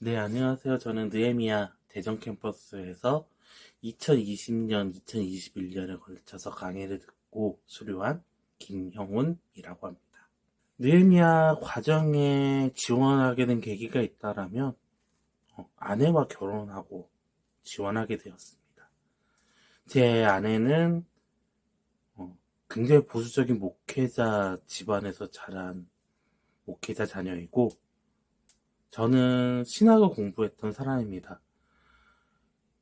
네, 안녕하세요. 저는 느에미아 대전 캠퍼스에서 2020년, 2021년에 걸쳐서 강의를 듣고 수료한 김형훈이라고 합니다. 느에미아 과정에 지원하게 된 계기가 있다라면 어, 아내와 결혼하고 지원하게 되었습니다. 제 아내는 어, 굉장히 보수적인 목회자 집안에서 자란 목회자 자녀이고 저는 신학을 공부했던 사람입니다.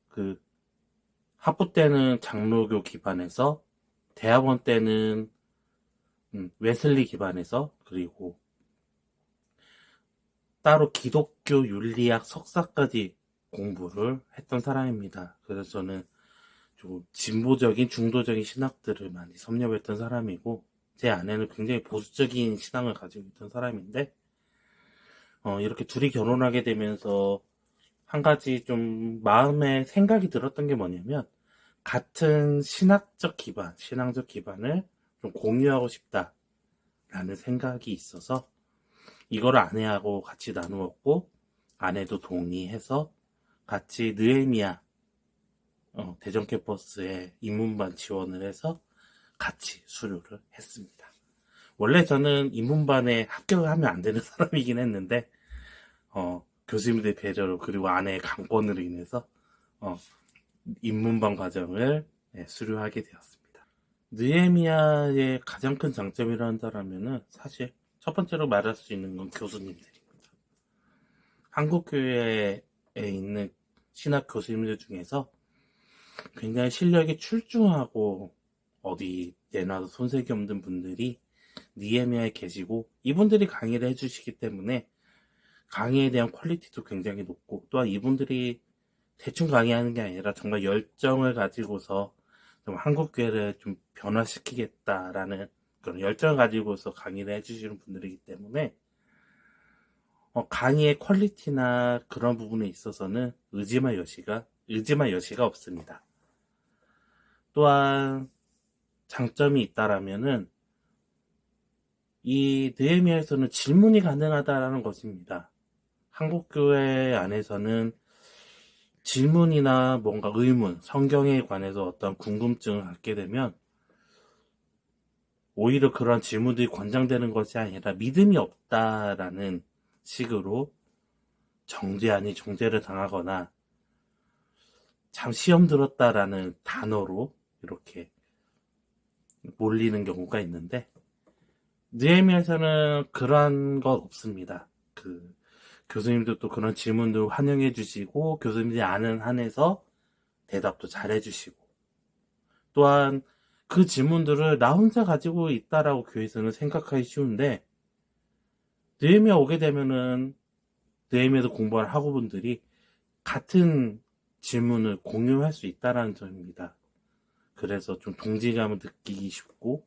그 학부 때는 장로교 기반에서 대학원 때는 음, 웨슬리 기반에서 그리고 따로 기독교 윤리학 석사까지 공부를 했던 사람입니다. 그래서 저는 좀 진보적인 중도적인 신학들을 많이 섭렵했던 사람이고 제 아내는 굉장히 보수적인 신앙을 가지고 있던 사람인데 어, 이렇게 둘이 결혼하게 되면서 한 가지 좀 마음에 생각이 들었던 게 뭐냐면 같은 신학적 기반, 신앙적 기반을 좀 공유하고 싶다라는 생각이 있어서 이거를 아내하고 같이 나누었고 아내도 동의해서 같이 느에미아 어, 대전 캠퍼스에 인문반 지원을 해서 같이 수료를 했습니다. 원래 저는 인문반에 합격을 하면 안 되는 사람이긴 했는데 어, 교수님들의 배려로 그리고 아내의 강권으로 인해서 어, 입문반 과정을 네, 수료하게 되었습니다. 느에미아의 가장 큰 장점이라 한다면은 사실 첫 번째로 말할 수 있는 건 교수님들입니다. 한국 교회에 있는 신학 교수님들 중에서 굉장히 실력이 출중하고 어디 내놔도 손색이 없는 분들이 니에미아에 계시고 이분들이 강의를 해주시기 때문에 강의에 대한 퀄리티도 굉장히 높고 또한 이분들이 대충 강의하는 게 아니라 정말 열정을 가지고서 좀 한국 교회를 좀 변화시키겠다라는 그런 열정을 가지고서 강의를 해주시는 분들이기 때문에 어, 강의의 퀄리티나 그런 부분에 있어서는 의심할 여지가 의심할 여지가 없습니다. 또한 장점이 있다라면은 이 느헤미야에서는 질문이 가능하다라는 것입니다. 한국교회 안에서는 질문이나 뭔가 의문, 성경에 관해서 어떤 궁금증을 갖게 되면 오히려 그런 질문들이 권장되는 것이 아니라 믿음이 없다라는 식으로 정죄 아니 정죄를 당하거나 참 시험 들었다라는 단어로 이렇게 몰리는 경우가 있는데 느헤미야에서는 그런 것 없습니다. 그 교수님도 또 그런 질문들 환영해 주시고 교수님들이 아는 한에서 대답도 잘 해주시고 또한 그 질문들을 나 혼자 가지고 있다라고 교회에서는 생각하기 쉬운데 느헤미야 오게 되면은 느헤미야도 공부할 학우분들이 같은 질문을 공유할 수 있다라는 점입니다. 그래서 좀 동지감을 느끼기 쉽고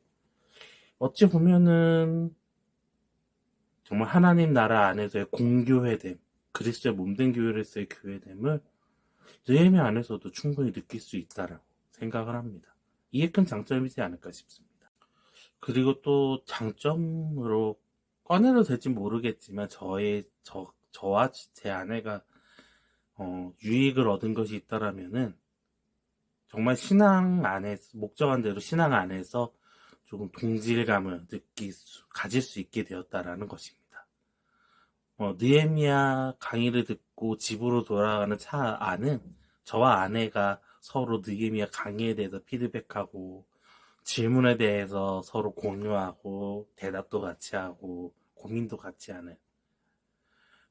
어찌 보면은 정말 하나님 나라 안에서의 공교회됨, 그리스도의 몸된 교회로서의 교회됨을 느헤미 안에서도 충분히 느낄 수 있다라고 생각을 합니다. 이게 큰 장점이지 않을까 싶습니다. 그리고 또 장점으로 꺼내도 될지 모르겠지만 저의 저 저와 제 아내가 어, 유익을 얻은 것이 있다라면은 정말 신앙 안에서 목적한 대로 신앙 안에서 조금 동질감을 느낄 수, 가질 수 있게 되었다라는 것입니다. 어, 느에미아 강의를 듣고 집으로 돌아가는 차 안은 저와 아내가 서로 느에미아 강의에 대해서 피드백하고 질문에 대해서 서로 공유하고 대답도 같이 하고 고민도 같이 하는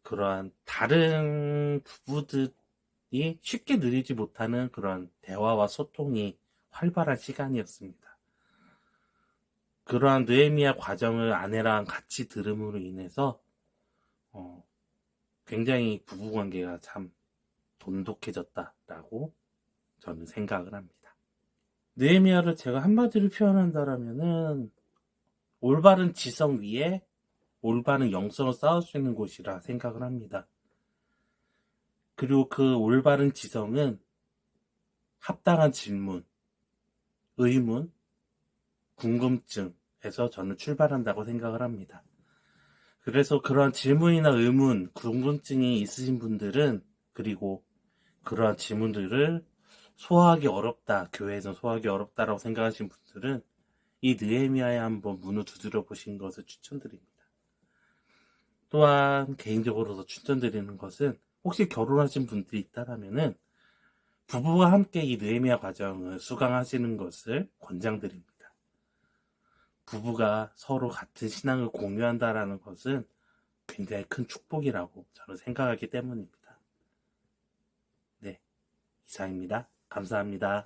그러한 다른 부부들이 쉽게 누리지 못하는 그런 대화와 소통이 활발한 시간이었습니다. 그러한 느에미아 과정을 아내랑 같이 들음으로 인해서 어, 굉장히 부부관계가 참 돈독해졌다라고 저는 생각을 합니다. 느헤미야를 제가 한마디로 표현한다라면은 올바른 지성 위에 올바른 영성을 쌓을 수 있는 곳이라 생각을 합니다. 그리고 그 올바른 지성은 합당한 질문, 의문, 궁금증에서 저는 출발한다고 생각을 합니다. 그래서 그런 질문이나 의문, 궁금증이 있으신 분들은 그리고 그러한 질문들을 소화하기 어렵다, 교회에서 소화하기 어렵다라고 생각하신 분들은 이 느헤미야에 한번 문을 두드려 보신 것을 추천드립니다. 또한 개인적으로 더 추천드리는 것은 혹시 결혼하신 분들이 있다라면은 부부와 함께 이 느헤미야 과정을 수강하시는 것을 권장드립니다. 부부가 서로 같은 신앙을 공유한다라는 것은 굉장히 큰 축복이라고 저는 생각하기 때문입니다. 네, 이상입니다. 감사합니다.